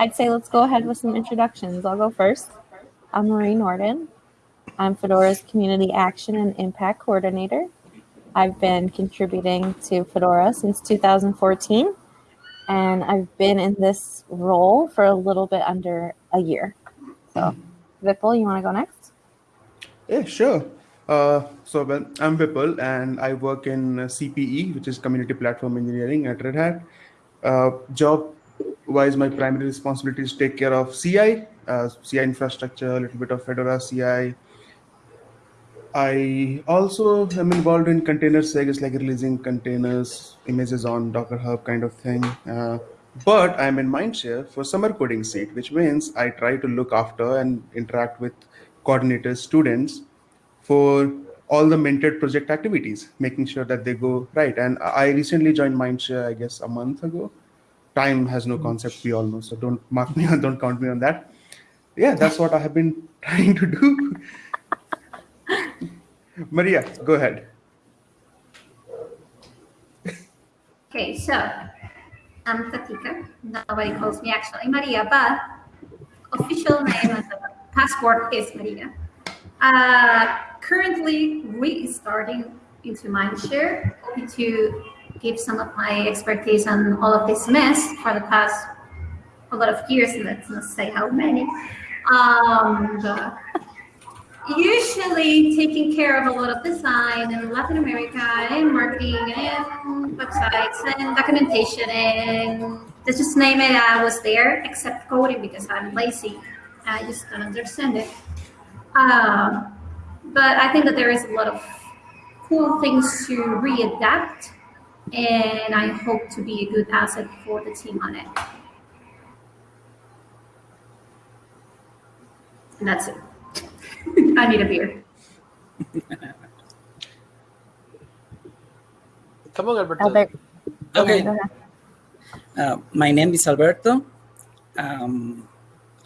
I'd say let's go ahead with some introductions. I'll go first. I'm Marie Nordin. I'm Fedora's Community Action and Impact Coordinator. I've been contributing to Fedora since 2014, and I've been in this role for a little bit under a year. So, Vipul, you want to go next? Yeah, sure. Uh, so well, I'm Vipul and I work in CPE, which is Community Platform Engineering at Red Hat. Uh, job wise, my primary responsibility is take care of CI, uh, CI infrastructure, a little bit of Fedora CI. I also am involved in container segs, like releasing containers, images on Docker Hub kind of thing. Uh, but I'm in Mindshare for summer coding seat, which means I try to look after and interact with coordinators, students, for all the mentored project activities, making sure that they go right. And I recently joined Mindshare, I guess, a month ago. Time has no concept, we all know. So don't mark me on, don't count me on that. Yeah, that's what I have been trying to do. Maria, go ahead. Okay, so I'm Tatica. Nobody calls me actually Maria, but official name and passport is Maria. Uh, currently restarting into Mindshare, to give some of my expertise on all of this mess for the past a lot of years, let's not say how many. Um, usually taking care of a lot of design in Latin America and marketing and websites and documentation and let's just name it, I was there except coding because I'm lazy. I just don't understand it. Um, but I think that there is a lot of cool things to readapt, and I hope to be a good asset for the team on it. And that's it. I need a beer. Come on, Alberto. Albert. Okay. go ahead. Uh, my name is Alberto. Um,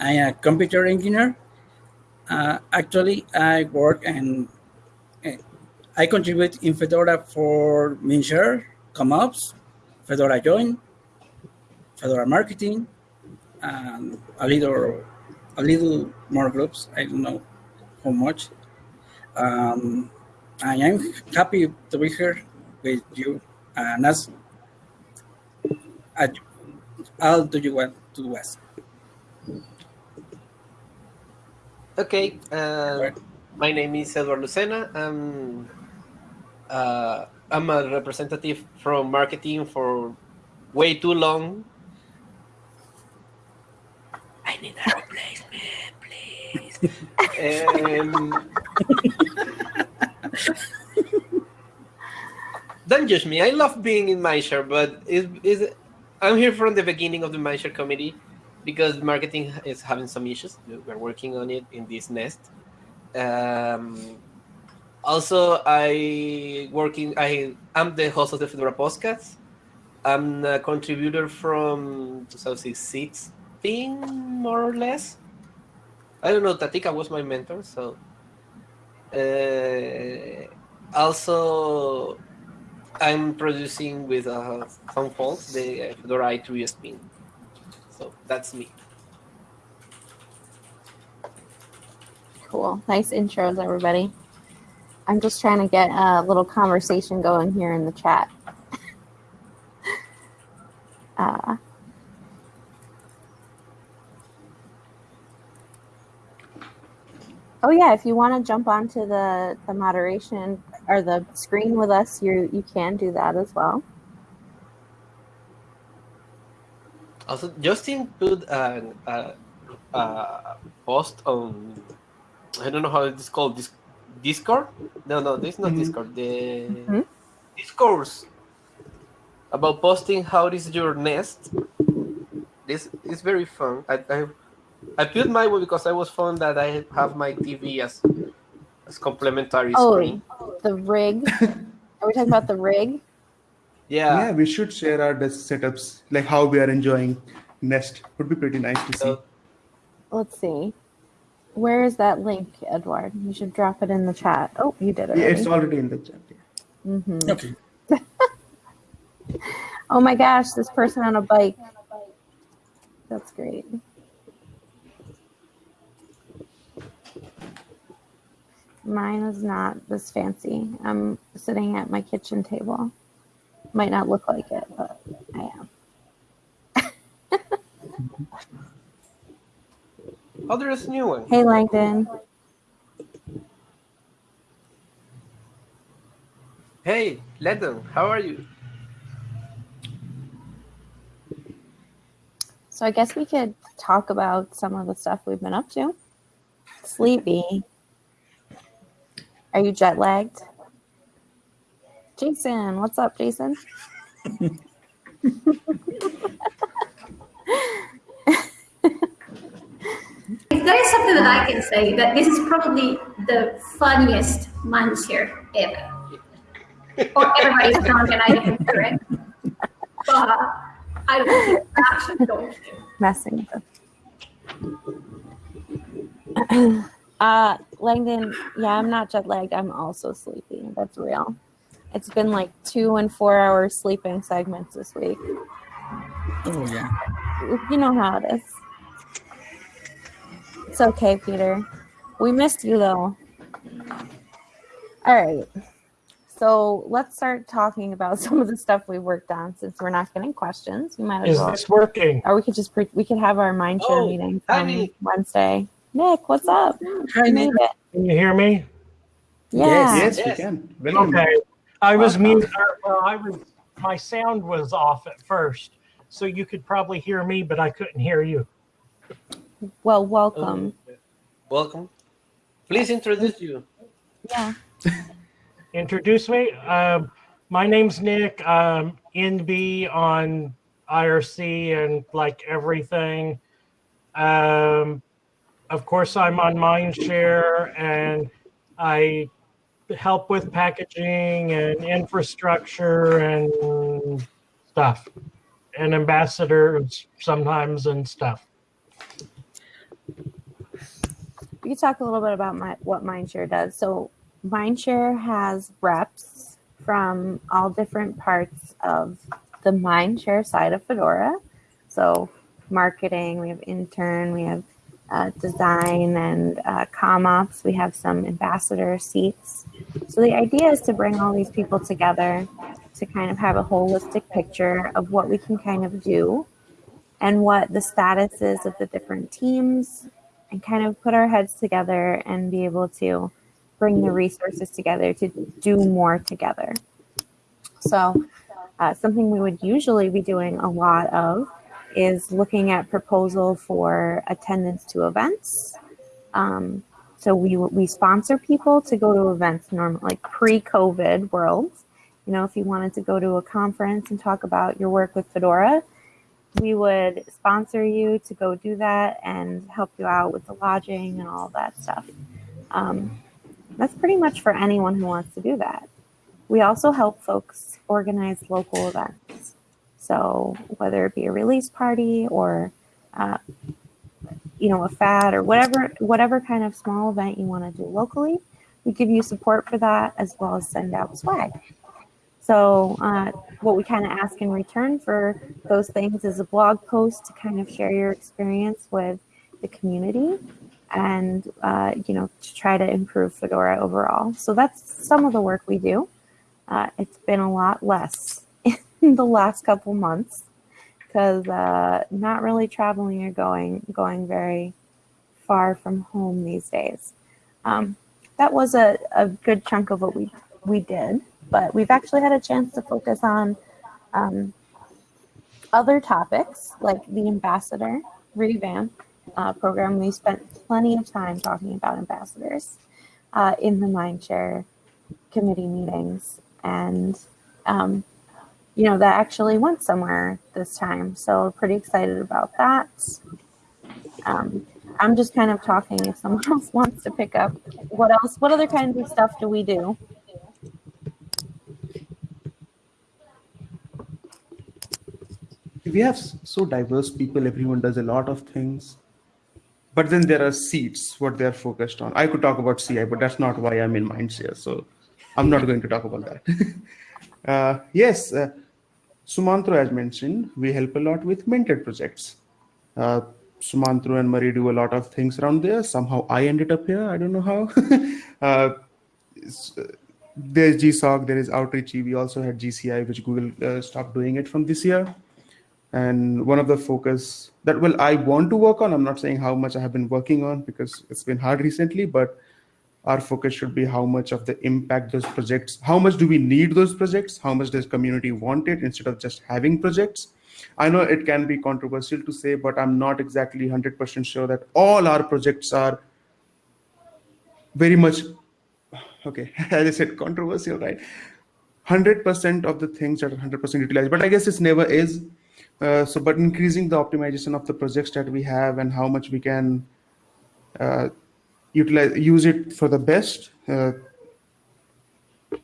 I'm a computer engineer. Uh, actually, I work and uh, I contribute in Fedora for Mindshare, ComOps, Fedora Join, Fedora Marketing, and a little, a little more groups. I don't know how much. Um, I am happy to be here with you. And as I'll do you want to ask. Okay, uh, my name is Eduard Lucena. I'm, uh, I'm a representative from marketing for way too long. I need a replacement, please. um, don't judge me. I love being in Mindshare, but is is I'm here from the beginning of the Mindshare committee because marketing is having some issues. We're working on it in this nest. Um, also, I working. I am the host of the Fedora podcast. I'm a contributor from 2016, more or less. I don't know. Tatica was my mentor, so. Uh, also, I'm producing with uh, some folks the Fedora i3 spin. So that's me. Cool. Nice intros, everybody. I'm just trying to get a little conversation going here in the chat. uh, oh yeah, if you want to jump onto the, the moderation or the screen with us, you you can do that as well. Also, Justin put a, a, a post on I don't know how it's called this Discord. No, no, this is not Mhm. Discord. The Mhm. discourse about posting how is your nest. This is very fun. I I, I put my one because I was fun that I have my TV as as complementary Oh, screen. the rig. Are we talking about the rig? Yeah. yeah, we should share our desk setups, like how we are enjoying Nest. Would be pretty nice to see. So, Let's see. Where is that link, Edward? You should drop it in the chat. Oh, you did it. yeah, it's already in the chat. yeah. hmm Okay. Oh my gosh, this person on a bike. that's great. Mine is not this fancy. I'm sitting at my kitchen table. Might not look like it, but I am. Oh, there's a new one. Hey, Langdon. Hey, Langdon, how are you? So I guess we could talk about some of the stuff we've been up to. Sleepy. Are you jet lagged? Jason, what's up, Jason? If there is something that I can say, that this is probably the funniest Mindshare ever. or everybody's drunk and I didn't hear it. But I don't think actually going to. Messing with it. uh, Langdon, yeah, I'm not jet lagged. I'm also sleepy. That's real. It's been like two and four hour sleeping segments this week. Oh yeah. You know how it is. It's okay, Peter. We missed you though. All right. So let's start talking about some of the stuff we worked on since we're not getting questions. We might as Is well. this working? Or we could just pre- we could have our mind share Oh, meeting hi, from Nick. Wednesday. Nick, what's up? Hi, You Nick. it. Can you hear me? Yeah. Yes, Yes. we can. Welcome. Okay. I was Welcome. mute. Uh, well, I was. My sound was off at first, so you could probably hear me, but I couldn't hear you. Well, welcome. Welcome. Please introduce you. Yeah. Introduce me. Um, my name's Nick. Um, NB on IRC and like everything. Um, of course, I'm on Mindshare and I help with packaging and infrastructure and stuff, and ambassadors sometimes and stuff. We could talk a little bit about my, what Mindshare does. So Mindshare has reps from all different parts of the Mindshare side of Fedora. So marketing, we have intern, we have uh, design and uh, com ops. We have some ambassador seats. So the idea is to bring all these people together to kind of have a holistic picture of what we can kind of do and what the status is of the different teams and kind of put our heads together and be able to bring the resources together to do more together. So, uh, something we would usually be doing a lot of is looking at proposal for attendance to events. Um, so we we sponsor people to go to events normally like pre-COVID world. You know, if you wanted to go to a conference and talk about your work with Fedora, we would sponsor you to go do that and help you out with the lodging and all that stuff. Um, that's pretty much for anyone who wants to do that. We also help folks organize local events. So whether it be a release party or, uh, you know, a FAD or whatever, whatever kind of small event you want to do locally, we give you support for that as well as send out swag. So uh, what we kind of ask in return for those things is a blog post to kind of share your experience with the community and uh, you know to try to improve Fedora overall. So that's some of the work we do. Uh, it's been a lot less in the last couple months because uh, not really traveling or going going very far from home these days. Um, that was a, a good chunk of what we we did, but we've actually had a chance to focus on um, other topics like the ambassador revamp uh, program. We spent plenty of time talking about ambassadors uh, in the Mindshare committee meetings, and um, you know that actually went somewhere this time. So pretty excited about that. Um, I'm just kind of talking. If someone else wants to pick up, what else? What other kinds of stuff do we do? We have so diverse people everyone does a lot of things but then there are seats what they're focused on i could talk about ci but that's not why i'm in mindshare so i'm not going to talk about that uh, yes uh, sumantro has mentioned we help a lot with mentored projects Uh, Sumantro and Marie do a lot of things around there. Somehow I ended up here. I don't know how. uh, there's GSOC, there is Outreachy. We also had GCI, which Google uh, stopped doing it from this year. And one of the focus that well I want to work on. I'm not saying how much I have been working on because it's been hard recently, but our focus should be how much of the impact those projects. How much do we need those projects? How much does community want it instead of just having projects? I know it can be controversial to say, but I'm not exactly 100% sure that all our projects are very much okay. As I said, controversial, right? 100% of the things that are 100% utilized, but I guess it never is. Uh, so, but increasing the optimization of the projects that we have and how much we can uh, utilize use it for the best. Uh,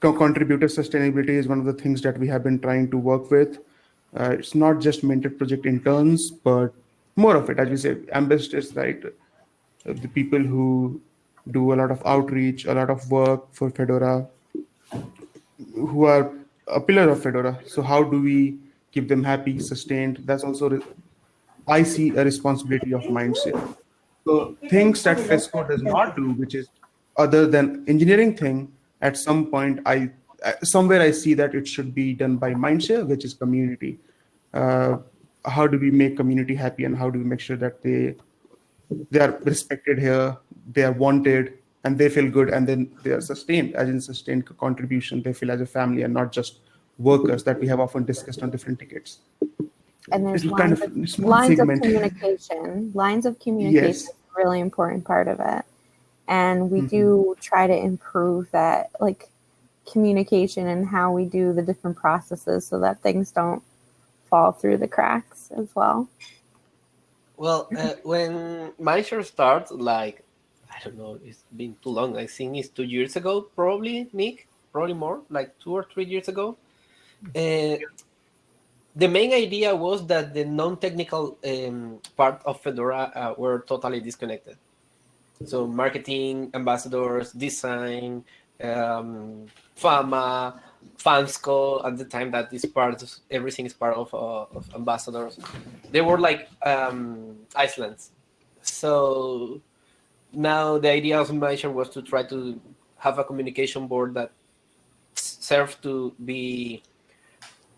contributor sustainability is one of the things that we have been trying to work with. Uh, it's not just mentored project interns, but more of it, as we say, ambassadors, right? The people who do a lot of outreach, a lot of work for Fedora, who are a pillar of Fedora. So how do we keep them happy, sustained? That's also, I see a responsibility of mindset. So things that FESCO does not do, which is other than engineering thing, at some point I somewhere I see that it should be done by Mindshare, which is community. Uh, how do we make community happy, and how do we make sure that they they are respected here, they are wanted, and they feel good, and then they are sustained, as in sustained contribution. They feel as a family and not just workers that we have often discussed on different tickets. And there's lines, kind of, of lines of communication. Lines of communication yes. is a really important part of it. And we mm-hmm. do try to improve that. Like communication and how we do the different processes so that things don't fall through the cracks as well. Well, uh, when Mindshare starts, like, I don't know, it's been too long. I think it's two years ago, probably, Nick, probably more, like two or three years ago. Uh, the main idea was that the non-technical um, part of Fedora uh, were totally disconnected. So marketing, ambassadors, design, um, Fama, FAmSCo at the time that is part of everything is part of, uh, of ambassadors. They were like um, Iceland's. So now the idea of Mindshare was to try to have a communication board that served to be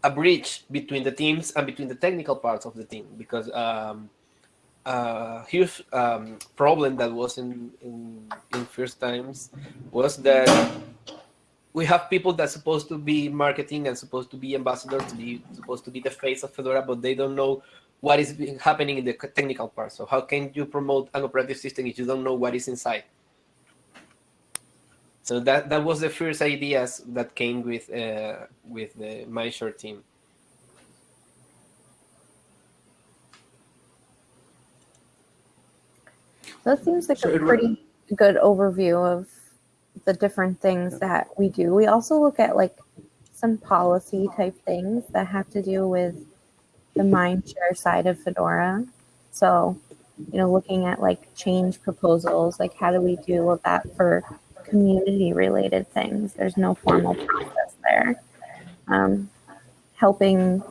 a bridge between the teams and between the technical parts of the team because um, a huge um, problem that was in, in in first times was that we have people that's supposed to be marketing and supposed to be ambassadors, to be supposed to be the face of Fedora, but they don't know what is happening in the technical part. So how can you promote an operative system if you don't know what is inside? So that that was the first ideas that came with uh, with the Mindshare team. That seems like so a pretty good overview of the different things that we do. We also look at like some policy type things that have to do with the Mindshare side of Fedora. So, you know, looking at like change proposals, like how do we deal with that for community related things? There's no formal process there. Um, helping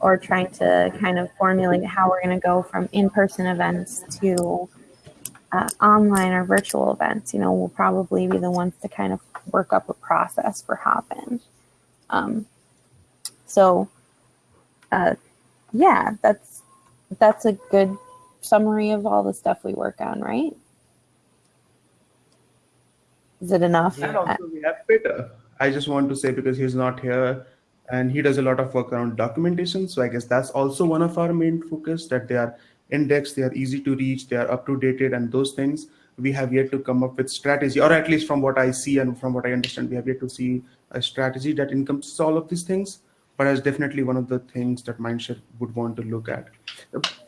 or trying to kind of formulate how we're going to go from in person events to uh, online or virtual events, you know, we'll probably be the ones to kind of work up a process for Hopin. Um, so, uh, yeah, that's that's a good summary of all the stuff we work on, right? Is it enough? And also we have Peter. I just want to say because he's not here and he does a lot of work around documentation. So I guess that's also one of our main focus that they are indexed, they are easy to reach, they are up to dated, and those things we have yet to come up with strategy, or at least from what I see and from what I understand, we have yet to see a strategy that encompasses all of these things. But as definitely one of the things that Mindshare would want to look at.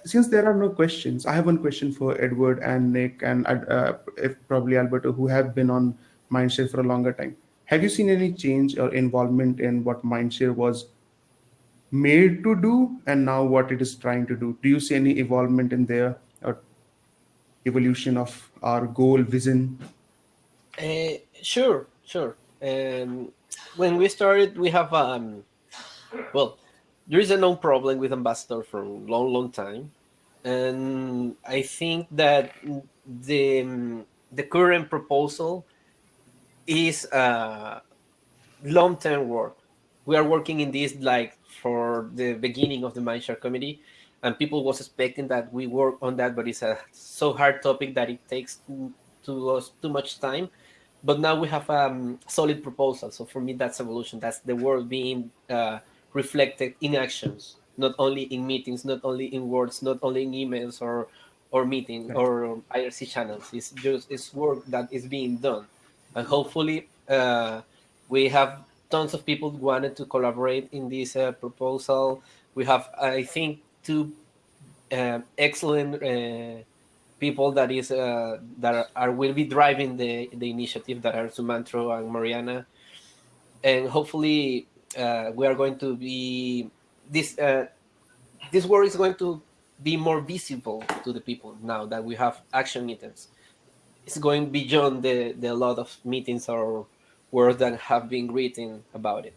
Since there are no questions, I have one question for Edward and Nick and uh, if probably Alberto, who have been on Mindshare for a longer time. Have you seen any change or involvement in what Mindshare was made to do and now what it is trying to do? Do you see any evolvement in there or evolution of our goal vision? Uh, sure sure. Um, when we started we have um well there is a known problem with ambassador for a long long time and I think that the the current proposal is uh, long-term work. We are working in this like for the beginning of the Mindshare committee, and people was expecting that we work on that, but it's a so hard topic that it takes to us too much time. But now we have a um, solid proposal. So for me, that's evolution. That's the world being uh, reflected in actions, not only in meetings, not only in words, not only in emails or or meeting or IRC channels. It's just it's work that is being done, and hopefully uh, we have tons of people wanted to collaborate in this uh, proposal. We have, I think, two uh, excellent uh, people that is uh, that are, are, will be driving the the initiative that are Sumantro and Mariana, and hopefully uh, we are going to be this uh, this work is going to be more visible to the people now that we have action meetings. It's going beyond the the lot of meetings or words that have been written about it.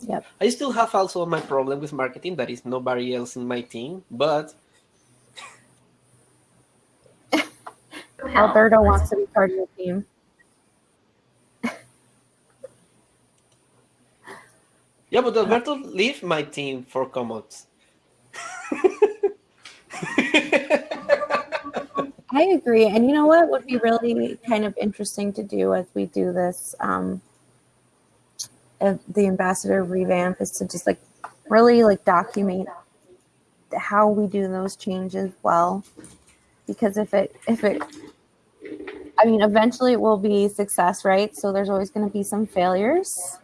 Yep. I still have also my problem with marketing. That is nobody else in my team, but Alberto wants to be part of the team. Yeah, but Alberto leave my team for ComOps. I agree. And you know what would be really kind of interesting to do as we do this, um, the ambassador revamp is to just like really like document how we do those changes well. Because if it, if it, I mean, eventually it will be success, right? So there's always going to be some failures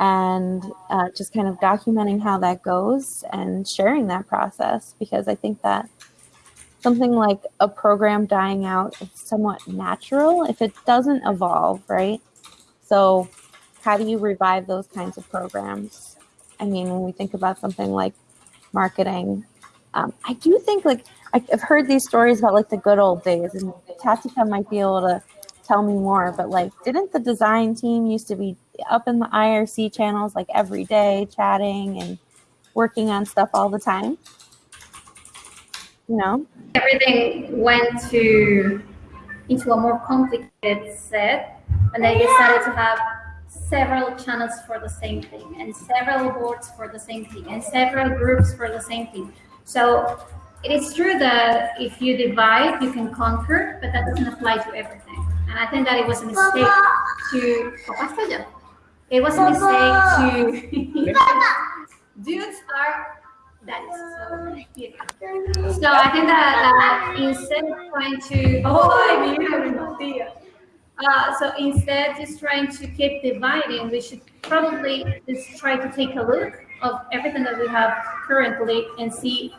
and uh, just kind of documenting how that goes and sharing that process because I think that something like a program dying out is somewhat natural if it doesn't evolve, right? So, how do you revive those kinds of programs? I mean, when we think about something like marketing, um, I do think like I've heard these stories about like the good old days, and Tatica might be able to tell me more. But like, didn't the design team used to be up in the IRC channels like every day, chatting and working on stuff all the time? You know, everything went to into a more complicated set, and they decided to have several channels for the same thing, and several boards for the same thing, and several groups for the same thing. So it is true that if you divide, you can conquer, but that doesn't apply to everything. And I think that it was a mistake to. It was a mistake to. Dudes are that is so beautiful. So I think that uh, instead of trying to, oh, I mean, uh, so instead just trying to keep dividing, we should probably just try to take a look of everything that we have currently and see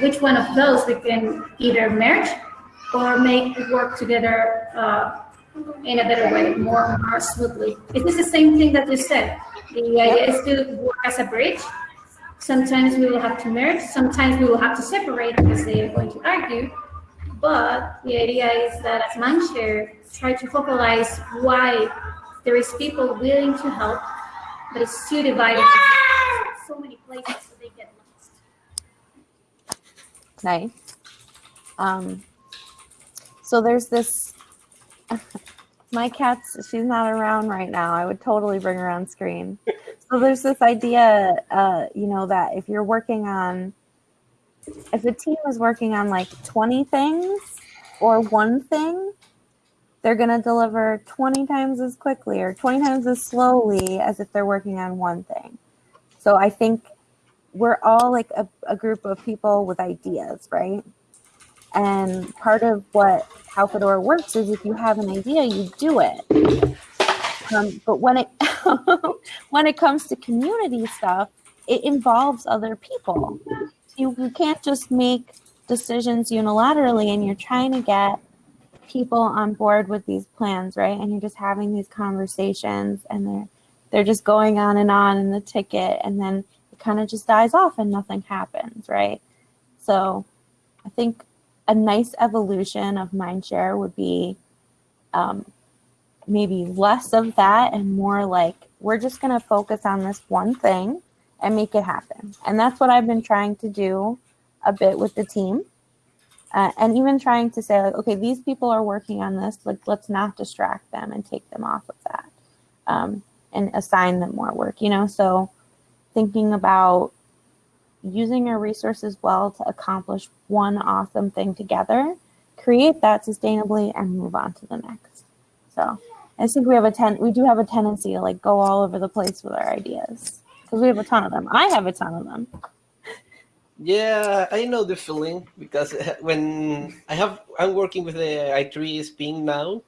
which one of those we can either merge or make work together uh, in a better way, more, more smoothly. It is the same thing that you said. The idea is to work as a bridge Sometimes we will have to merge, sometimes we will have to separate because they are going to argue. But the idea is that as Mindshare, try to focalize why there is people willing to help, but it's too divided. So many places so they get lost. Nice. Um, so there's this my cat's she's not around right now. I would totally bring her on screen. So there's this idea, uh, you know, that if you're working on, if a team is working on like 20 things or one thing, they're going to deliver 20 times as quickly or 20 times as slowly as if they're working on one thing. So I think we're all like a, a group of people with ideas, right? And part of what how Fedora works is if you have an idea, you do it. Um, but when it when it comes to community stuff, it involves other people. You, you can't just make decisions unilaterally, and you're trying to get people on board with these plans, right? And you're just having these conversations, and they're they're just going on and on in the ticket, and then it kind of just dies off, and nothing happens, right? So, I think a nice evolution of mindshare would be um, maybe less of that and more like we're just going to focus on this one thing and make it happen. And that's what I've been trying to do a bit with the team. Uh, and even trying to say like, okay, these people are working on this. Like, let's not distract them and take them off of that, um, and assign them more work. You know, so thinking about using our resources well to accomplish one awesome thing together, create that sustainably, and move on to the next. So I think we have a ten. We do have a tendency to like go all over the place with our ideas because we have a ton of them. I have a ton of them. Yeah, I know the feeling because eh, when I have, I'm working with the i3 Spin now,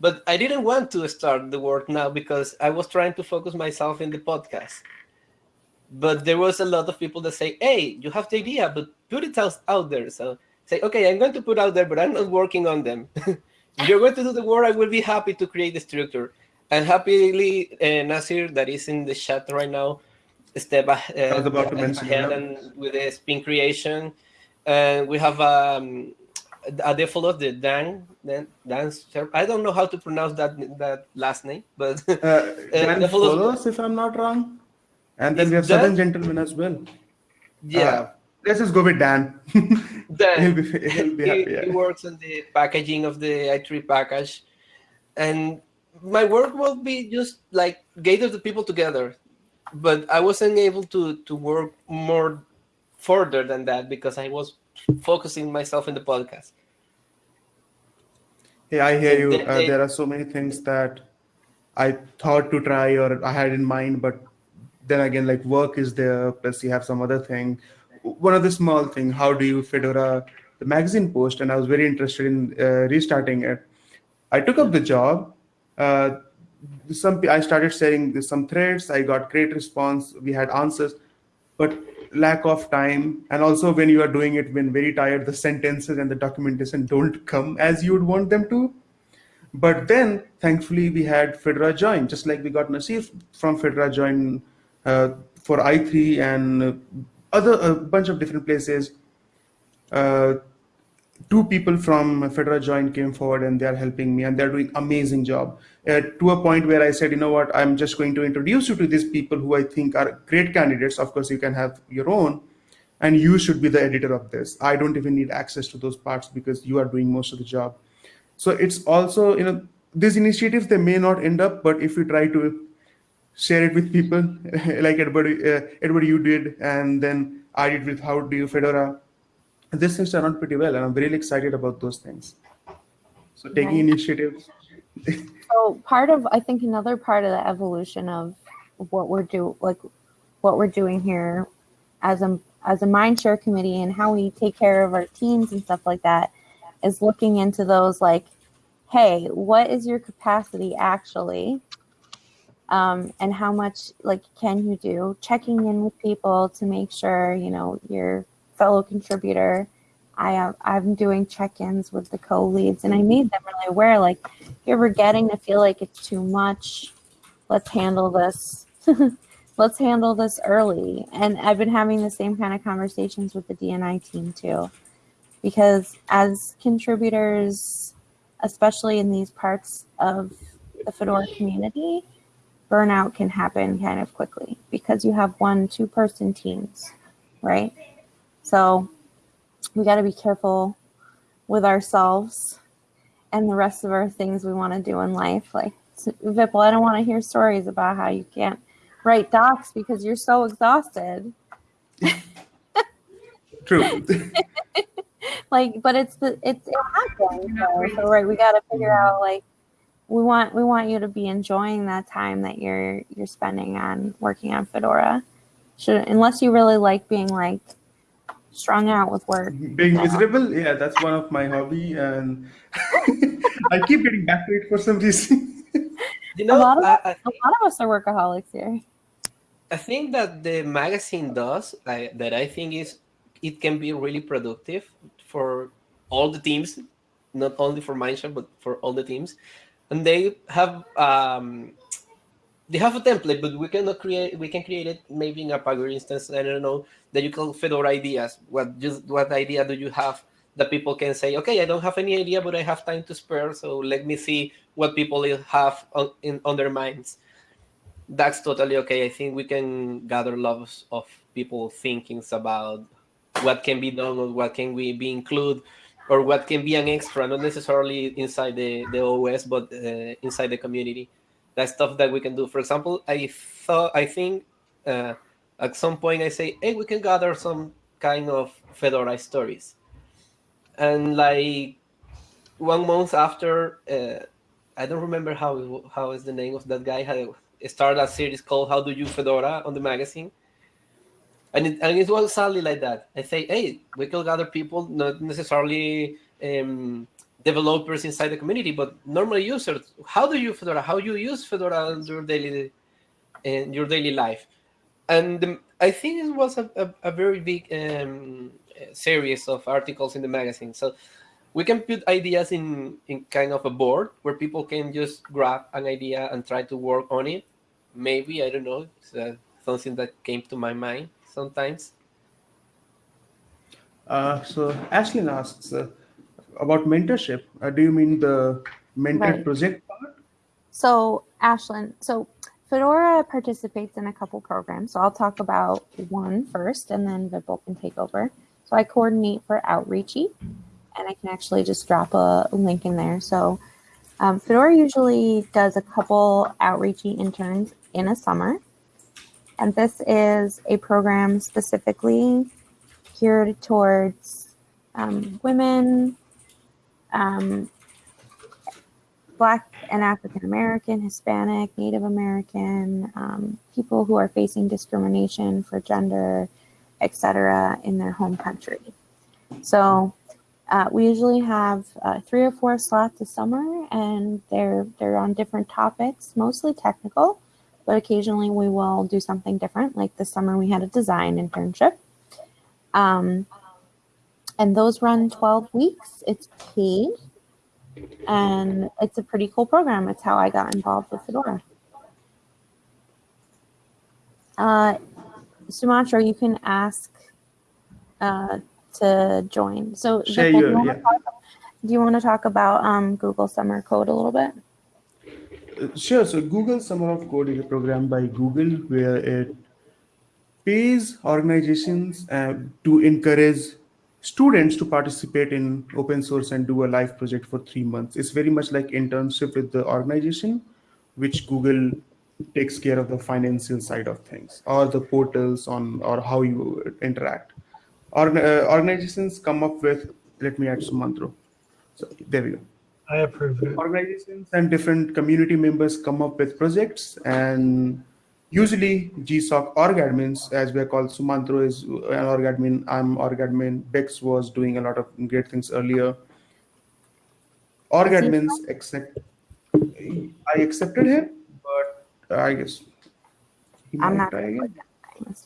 but I didn't want to start the work now because I was trying to focus myself in the podcast. But there was a lot of people that say, "Hey, you have the idea, but put it out, there." So say, "Okay, I'm going to put out there, but I'm not working on them." you're going to do the work, I will be happy to create the structure. And happily, uh, Nasir, that is in the chat right now, step uh, I was about to mention ahead and with the spin creation. And we have um, a default the Dan, Dan, Dan, I don't know how to pronounce that that last name, but Uh, Dan the follows- follows, if I'm not wrong. And then Is we have Southern Gentleman as well. yeah, Uh, let's just go with Dan. Dan. he'll be, he'll be he, happy. he Yeah. works on the packaging of the i3 package and my work will be just like gather the people together but i wasn't able to to work more further than that because i was focusing myself in the podcast Hey, I hear you. Uh, there are so many things that I thought to try or I had in mind, but then again, like work is there, plus you have some other thing. One other small thing, how do you Fedora the magazine post? And I was very interested in uh, restarting it. I took up the job. Uh, some I started sharing some threads. I got great response. We had answers, but lack of time and also when you are doing it when very tired, the sentences and the documentation don't come as you would want them to. But then, thankfully, we had Fedora Join, just like we got Nasir from Fedora Join for i3 and uh, other a bunch of different places. Uh, two people from Fedora Join came forward and they are helping me and they're doing amazing job. Uh, to a point where I said, you know what, I'm just going to introduce you to these people who I think are great candidates. Of course, you can have your own, and you should be the editor of this. I don't even need access to those parts because you are doing most of the job. So it's also, you know, these initiatives, they may not end up, but if you try to share it with people like Edward, uh, Edward you did, and then I did with How Do You Fedora, these things turn out pretty well. And I'm really excited about those things. So taking initiatives. So part of I think another part of the evolution of what we're do like what we're doing here as a as a mindshare committee and how we take care of our teams and stuff like that is looking into those like, hey, what is your capacity actually? Um, and how much like can you do? Checking in with people to make sure you know your fellow contributor. I am I'm doing check-ins with the co-leads, and I made them really aware. Like, you're ever getting to feel like it's too much, let's handle this. let's handle this early. And I've been having the same kind of conversations with the D&I team too, because as contributors, especially in these parts of the Fedora community, burnout can happen kind of quickly because you have one, two person teams, right? So we got to be careful with ourselves and the rest of our things we want to do in life. Like, Vipul, I don't want to hear stories about how you can't write docs because you're so exhausted. True. Like, but it's the it's it happens. So, so right, we got to figure mm-hmm. out like we want we want you to be enjoying that time that you're you're spending on working on Fedora. Should unless you really like being like strung out with work. Being miserable, yeah, that's one of my hobby, and I keep getting back to it for some reason. You know, lot of I, I, A lot of us are workaholics here. I think that the magazine does I, that I think is it can be really productive for all the teams, not only for Mindshare but for all the teams, and they have um, they have a template, but we cannot create we can create it maybe in a Pagure instance. I don't know that you call Fedora ideas. What just what idea do you have that people can say, okay, I don't have any idea, but I have time to spare, so let me see what people have on, in on their minds that's totally okay. I think we can gather lots of people thinkings about what can be done or what can we be include or what can be an extra, not necessarily inside the, the OS, but uh, inside the community. That's stuff that we can do. For example, I thought, I think uh, at some point I say, hey, we can gather some kind of Fedora stories. And like one month after, uh, I don't remember how how is the name of that guy had started a series called How Do You Fedora on the magazine. And it, and it was exactly like that. I say, hey, we could gather people, not necessarily um, developers inside the community, but normal users. How do you Fedora? How you use Fedora in your daily in your daily life? And the, I think it was a, a, a very big um, series of articles in the magazine. So we can put ideas in in kind of a board where people can just grab an idea and try to work on it. Maybe I don't know. It's uh, something that came to my mind sometimes. Uh, so Ashlyn asks uh, about mentorship. Uh, do you mean the mentor Right. project part? So, Ashlyn, so Fedora participates in a couple programs. So I'll talk about one first and then Vipul can take over. So I coordinate for Outreachy and I can actually just drop a link in there. So um, Fedora usually does a couple Outreachy interns in a summer. And this is a program specifically geared towards um, women, um, Black and African American, Hispanic, Native American, um, people who are facing discrimination for gender, etc., in their home country. So uh, we usually have uh, three or four slots a summer, and they're they're on different topics, mostly technical, but occasionally we will do something different. Like this summer, we had a design internship. Um, and those run 12 weeks. It's paid and it's a pretty cool program. It's how I got involved with Fedora. Uh, Sumantro, you can ask uh, to join. So, Vipul, do, you want yeah. to talk, do you want to talk about um, Google Summer Code a little bit? Sure. So Google Summer of Code is a program by Google where it pays organizations uh, to encourage students to participate in open source and do a live project for three months. It's very much like internship with the organization, which Google takes care of the financial side of things or the portals on or how you interact. Organ- uh, organizations come up with, let me add Sumantro. So there we go I approve it. organizations and different community members come up with projects and usually GSOC org admins, as we're called, Sumantro is an org admin, I'm org admin, Bex was doing a lot of great things earlier. Org admins accept, I accepted him, but I guess he I'm might not try again.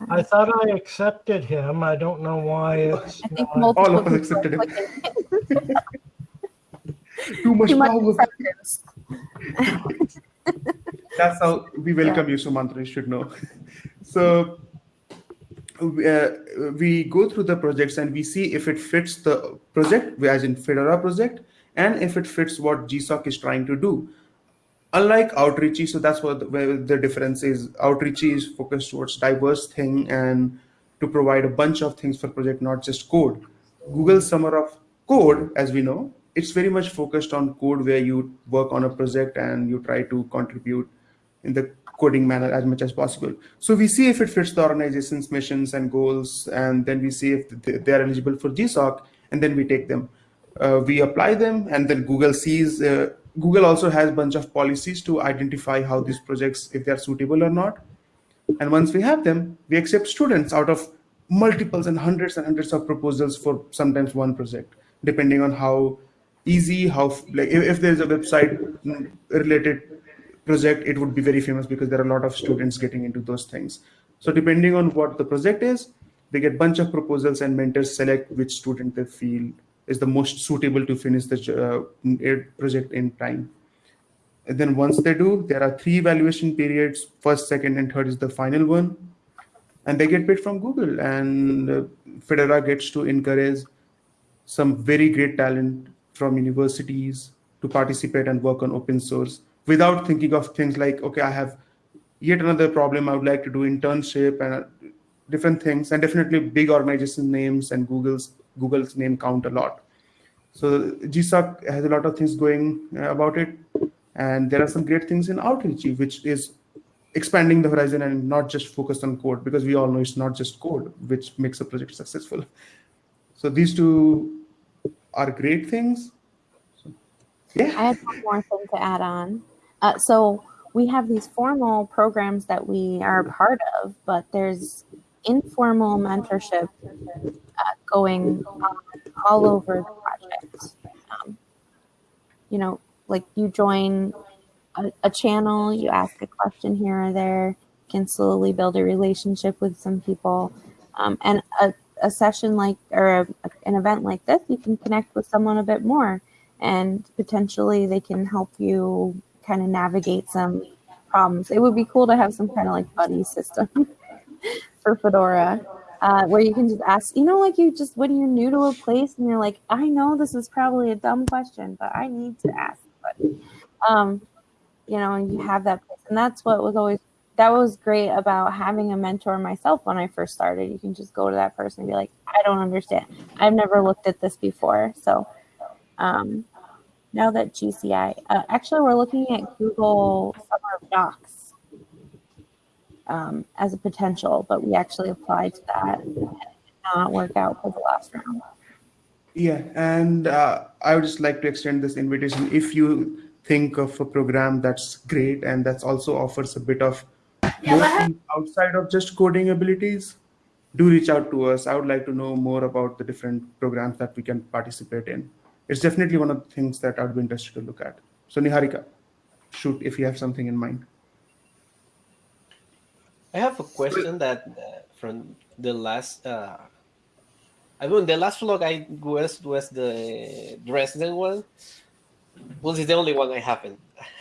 I thought I accepted him. I don't know why it's I think not. multiple All of us accepted are him. clicking. Too much Too much power. That's how we welcome you, Sumantro, you should know. So uh, we go through the projects and we see if it fits the project, as in Fedora project, and if it fits what GSOC is trying to do. Unlike Outreachy, so that's what the, where the difference is. Outreachy is focused towards diverse thing and to provide a bunch of things for project, not just code. Google Summer of Code, as we know, it's very much focused on code where you work on a project and you try to contribute in the coding manner as much as possible. So we see if it fits the organization's missions and goals, and then we see if they they are eligible for GSOC, and then we take them. Uh, we apply them, and then Google sees. Uh, Google also has a bunch of policies to identify how these projects, if they are suitable or not. And once we have them, we accept students out of multiples and hundreds and hundreds of proposals for sometimes one project, depending on how easy, how like if, if there's a website related project, it would be very famous because there are a lot of students getting into those things. So depending on what the project is, they get bunch of proposals and mentors select which student they feel is the most suitable to finish the uh, project in time. And then once they do, there are three evaluation periods. First, second, and third is the final one. And they get paid from Google. And uh, Fedora gets to encourage some very great talent from universities to participate and work on open source without thinking of things like, okay, I have yet another problem. I would like to do internship and uh, different things, and definitely big organization names and Google's Google's name count a lot. So GSOC has a lot of things going uh, about it, and there are some great things in Outreachy, which is expanding the horizon and not just focused on code because we all know it's not just code which makes a project successful. So these two are great things. Yeah. I have one more thing to add on. Uh, so we have these formal programs that we are a part of, but there's informal mentorship uh, going on all over the project. Um, you know, like you join a, a, channel, you ask a question here or there, can slowly build a relationship with some people. Um, and a, a, session like, or a, an event like this, you can connect with someone a bit more and potentially they can help you kind of navigate some problems. It would be cool to have some kind of like buddy system for Fedora uh, where you can just ask, you know, like you just, when you're new to a place and you're like, I know this is probably a dumb question, but I need to ask somebody. Um, you know, and you have that place. And that's what was always, that was great about having a mentor myself when I first started. You can just go to that person and be like, I don't understand. I've never looked at this before. So um, now that GCI, uh, actually, we're looking at Google Summer Docs um, as a potential, but we actually applied to that and it did not work out for the last round. Yeah, and uh, I would just like to extend this invitation. If you think of a program that's great and that's also offers a bit of yeah, outside of just coding abilities, do reach out to us. I would like to know more about the different programs that we can participate in. It's definitely one of the things that I'd be interested to look at. So Niharika, shoot if you have something in mind. I have a question that uh, from the last. Uh, I mean, the last Flock I was was the Dresden one. Well, it's the only one I haven't.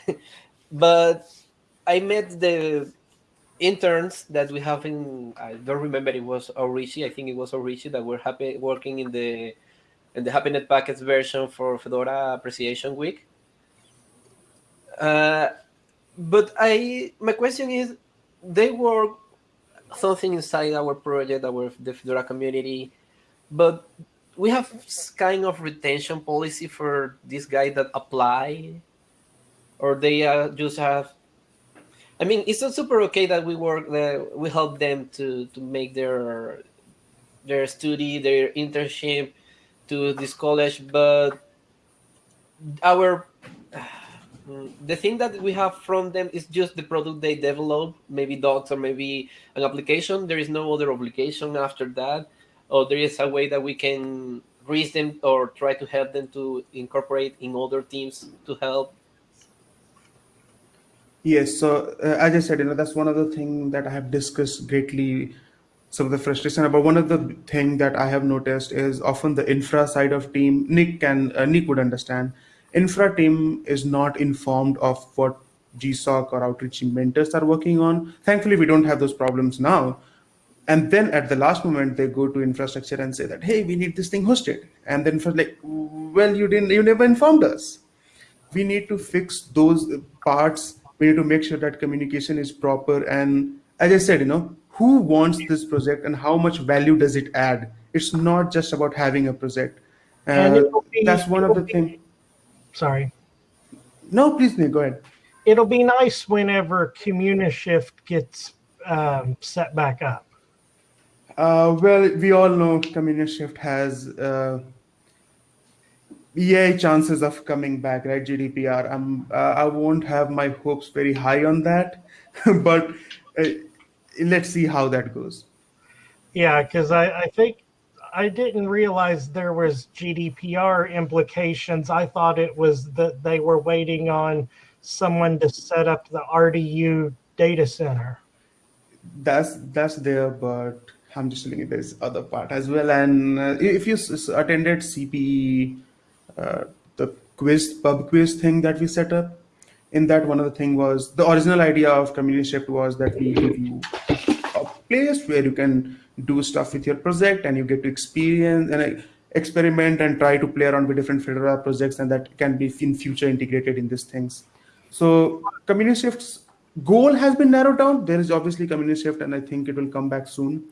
but I met the interns that we have in. I don't remember it was Outreachy. I think it was Outreachy that were happy working in the in the Happiness Packets version for Fedora Appreciation Week. Uh, but I my question is they work something inside our project, our the Fedora community, but we have kind of retention policy for this guy that apply, or they uh, just have. I mean, it's not super okay that we work that we help them to to make their their study, their internship to this college, but our the thing that we have from them is just the product they develop, maybe docs or maybe an application. There is no other obligation after that, or there is a way that we can reach them or try to help them to incorporate in other teams to help. Yes, so uh, as I said, you know that's one of the things that I have discussed greatly. Some of the frustration about one of the thing that I have noticed is often the infra side of team. Nick can uh, Nick would understand infra team is not informed of what GSOC or Outreachy mentors are working on. Thankfully, we don't have those problems now. And then at the last moment, they go to infrastructure and say that, hey, we need this thing hosted. And then for like, well, you didn't, you never informed us. We need to fix those parts. We need to make sure that communication is proper. And as I said, you know, who wants this project and how much value does it add? It's not just about having a project. Uh, be, that's one of the things Sorry. No, please, Nick, go ahead. It'll be nice whenever CommuniShift gets um, set back up. Uh, well, we all know CommuniShift has uh, EA chances of coming back, right? GDPR. I'm, uh, I won't have my hopes very high on that, but uh, let's see how that goes. Yeah, because I, I think I didn't realize there was GDPR implications. I thought it was that they were waiting on someone to set up the RDU data center. That's that's there, but I'm just telling you there's other part as well. And uh, if you attended CPE, the quiz pub quiz thing that we set up, in that one of the thing was the original idea of CommuniShift was that we give you a place where you can do stuff with your project and you get to experience and uh, experiment and try to play around with different Fedora projects and that can be in future integrated in these things. So CommuniShift's goal has been narrowed down. There is obviously community shift, and I think it will come back soon.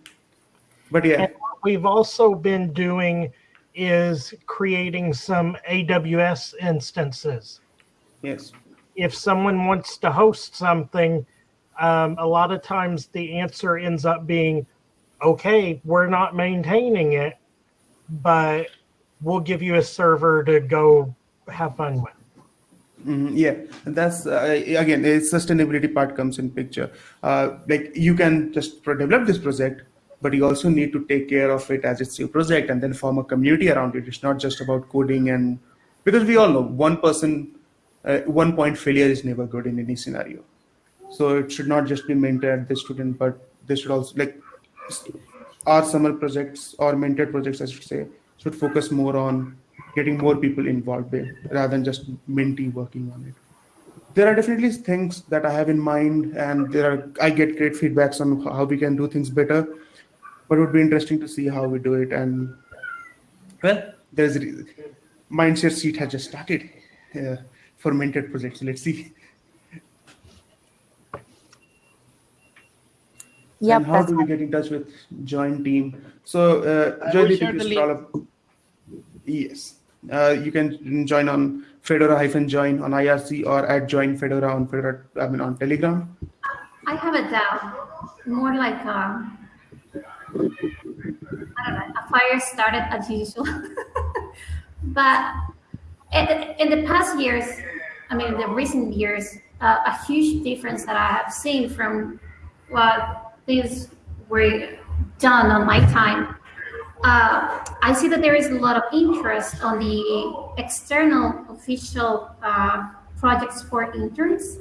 But yeah, And we've also been doing is creating some AWS instances. yes, If someone wants to host something, um, a lot of times the answer ends up being, okay, we're not maintaining it, but we'll give you a server to go have fun with. Mhm, yeah, and that's uh, again, a sustainability part comes in picture. Uh, like you can just develop this project, but you also need to take care of it as it's your project, and then form a community around it. It's not just about coding and because we all know one person, uh, one point failure is never good in any scenario. So it should not just be mentored the student, but they should also like our summer projects or mentored projects, I should say, should focus more on getting more people involved with rather than just mentee working on it. There are definitely things that I have in mind, and there are I get great feedbacks on how we can do things better. But it would be interesting to see how we do it. And well, there's a re- Mindshare seat has just started uh, for mentored projects. Let's see. Yeah. how that's do we get in touch with join team? So, uh, I Joy, will if share you the scroll up. Yes. Uh, you can join on Fedora-join on IRC or at join Fedora on Fedora, I mean on Telegram. I have a doubt. More like um, I don't know. A fire started as usual, but in, the past years, I mean, the recent years, uh, a huge difference that I have seen from what things were done on my time. Uh, I see that there is a lot of interest on the external official uh, projects for interns.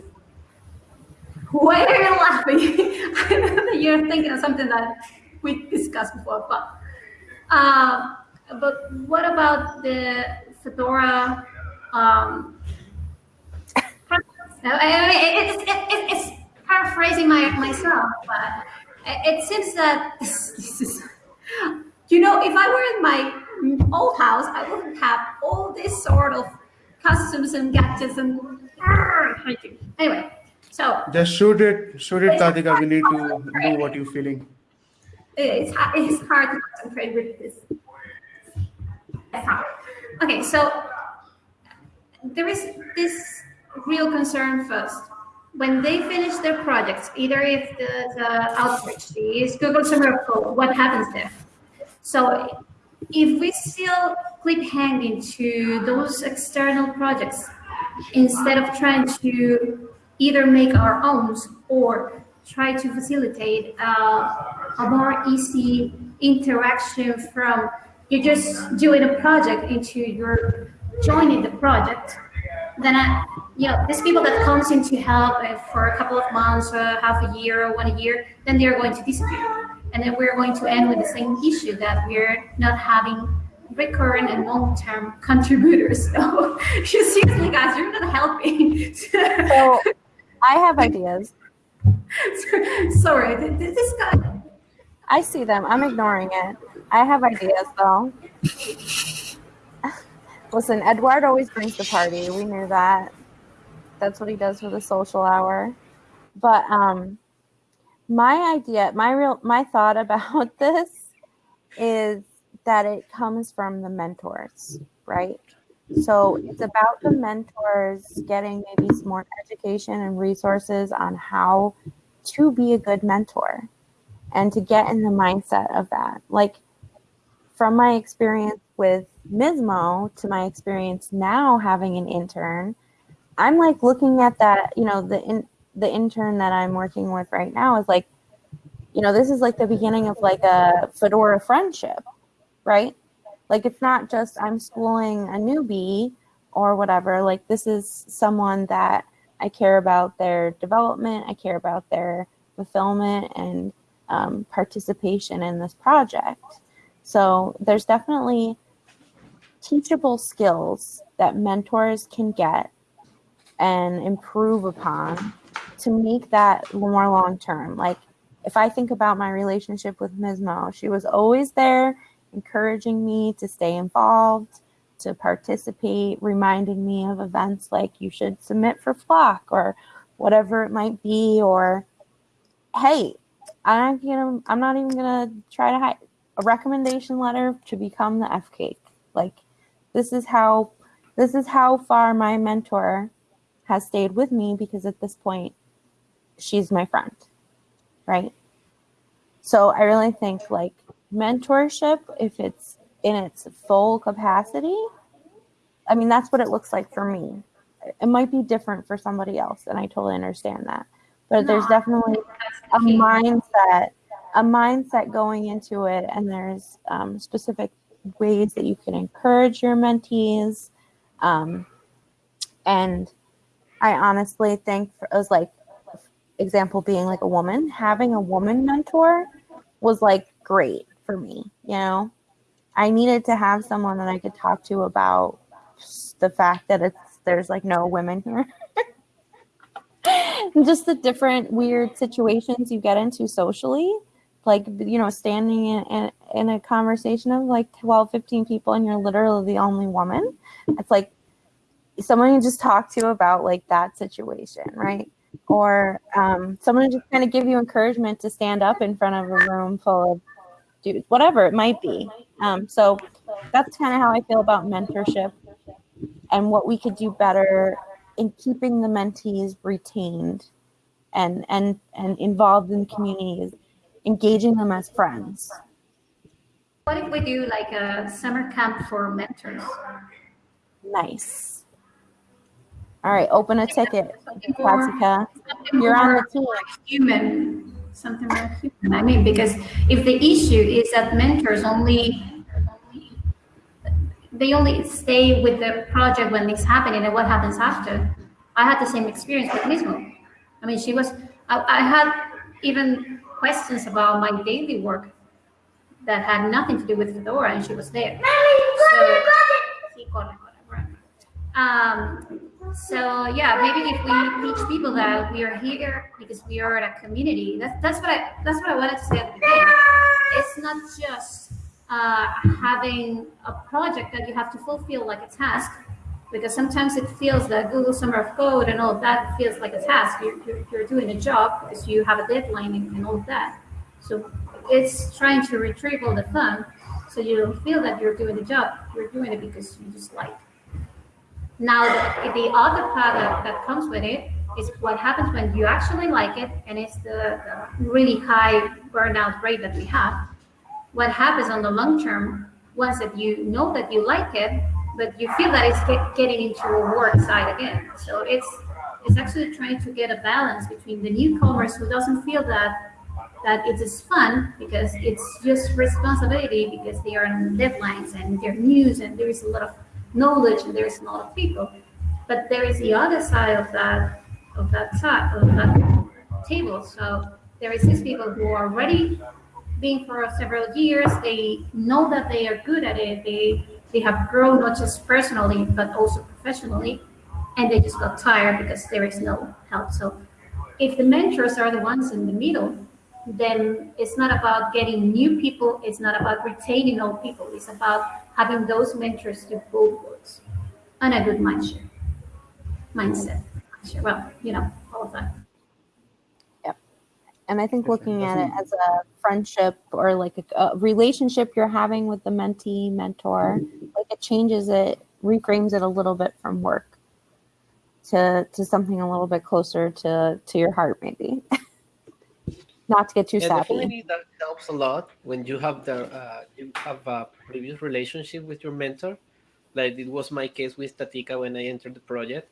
Why are you laughing? I know that you're thinking of something that we discussed before, but uh, but what about the Fedora? Um, I mean, it's, it, it, it's paraphrasing my, myself, but it, it seems that this, this is, you know, if I were in my old house, I wouldn't have all this sort of customs and gadgets and anyway. So Just shoot it, shoot it, Tatica. We need to know what you're feeling. It's it's hard to concentrate with this. Okay, so there is this real concern first. When they finish their projects, either if the, the outreach is Google Summer of Code, what happens there? So if we still clip hanging to those external projects instead of trying to either make our own or try to facilitate uh, a more easy interaction from you're just doing a project into you're joining the project. Then I, you know these people that comes in to help uh, for a couple of months uh, half a year or one year then they're going to disappear. And then we're going to end with the same issue that we're not having recurrent and long-term contributors. So seriously guys you're not helping. So I have ideas. Sorry th- th- this guy I see them. I'm ignoring it. I have ideas though. Listen, Eduard always brings the party. We knew that. That's what he does for the social hour. But um my idea, my real my thought about this is that it comes from the mentors, right? So it's about the mentors getting maybe some more education and resources on how to be a good mentor and to get in the mindset of that. Like from my experience with Mismo to my experience now having an intern, I'm like looking at that, you know, the in, the intern that I'm working with right now is like, you know, this is like the beginning of like a Fedora friendship, right? Like it's not just I'm schooling a newbie or whatever. Like this is someone that I care about their development, I care about their fulfillment and um, participation in this project. So there's definitely teachable skills that mentors can get and improve upon to make that more long term. Like if I think about my relationship with Ms. Mo, she was always there encouraging me to stay involved, to participate, reminding me of events like you should submit for Flock or whatever it might be, or hey, I'm gonna I'm not even gonna try to hide a recommendation letter to become the FCAIC. Like this is how this is how far my mentor has stayed with me because at this point she's my friend. Right? So I really think like mentorship, if it's in its full capacity, I mean that's what it looks like for me. It might be different for somebody else, and I totally understand that. But there's definitely a mindset, a mindset going into it, and there's um, specific ways that you can encourage your mentees. Um, and I honestly think, for, as like example being like a woman, having a woman mentor was like great for me. You know, I needed to have someone that I could talk to about the fact that it's there's like no women here. just the different weird situations you get into socially like you know standing in, in, in, a conversation of like 12 15 people and you're literally the only woman. It's like someone you just talk to about like that situation right? Or um, someone just kind of give you encouragement to stand up in front of a room full of dudes whatever it might be um, so that's kind of how i feel about mentorship and what we could do better in keeping the mentees retained and and and involved in communities engaging them as friends. What if we do like a summer camp for mentors? Nice. All right open a ticket Jessica. you're on the team. Human something more human i mean because if the issue is that mentors only they only stay with the project when it's happening and what happens after. I had the same experience with Mismo. I mean, she was, I, I had even questions about my daily work that had nothing to do with Fedora, and she was there. So, um, so yeah, maybe if we teach people that we are here because we are a community. That's that's what I that's what I wanted to say at the beginning. It's not just uh, having a project that you have to fulfill like a task because sometimes it feels that Google Summer of Code and all of that feels like a task. You're, you're, you're doing a job because you have a deadline and, and, all of that. So it's trying to retrieve all the fun so you don't feel that you're doing the job. You're doing it because you just like. Now, the, the other part that, that comes with it is what happens when you actually like it and it's the, the really high burnout rate that we have what happens on the long term once that you know that you like it, but you feel that it's get, getting into a work side again. So it's it's actually trying to get a balance between the newcomers who doesn't feel that that it is fun because it's just responsibility because they are on deadlines and they're news and there is a lot of knowledge and there is a lot of people. But there is the other side of that of that side of that table. So there is these people who are ready been for several years. They know that they are good at it. They they have grown not just personally but also professionally, and they just got tired because there is no help. So if the mentors are the ones in the middle, then it's not about getting new people. It's not about retaining old people. It's about having those mentors do both works and a good mindset. Mindset. Well, you know, all of that. And I think looking at it as a friendship or like a, a, relationship you're having with the mentee mentor, like it changes it, reframes it a little bit from work to to something a little bit closer to to your heart, maybe. Not to get too yeah, sappy. Definitely, that helps a lot when you have the uh, you have a previous relationship with your mentor. Like it was my case with Tatica when I entered the project.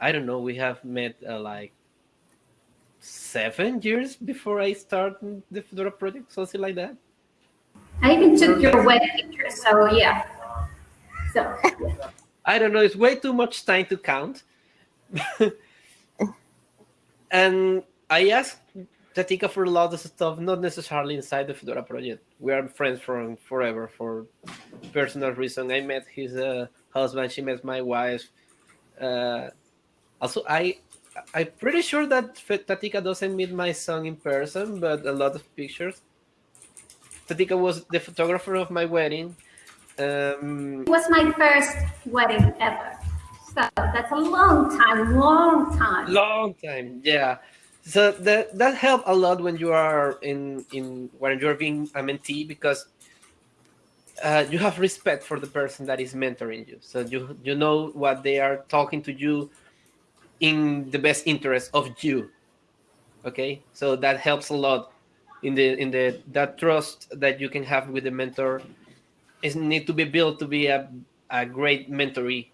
I don't know. We have met uh, like seven years before I started the Fedora project, something like that. I even took your wedding picture, so yeah. So I don't know, it's way too much time to count. and I asked Tatica for a lot of stuff, not necessarily inside the Fedora project. We are friends from forever for personal reason. I met his uh, husband, she met my wife. Uh, also, I I'm pretty sure that Tatica doesn't meet my son in person, but a lot of pictures. Tatica was the photographer of my wedding. Um, it was my first wedding ever. So that's a long time, long time. long time yeah so that that helped a lot when you are in in when you're being a mentee because uh, you have respect for the person that is mentoring you so you you know what they are talking to you in the best interest of you okay so that helps a lot in the in the that trust that you can have with the mentor is need to be built to be a, a great mentoree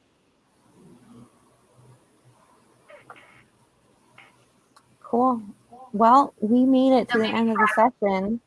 Cool. Well, we made it to the end of the session.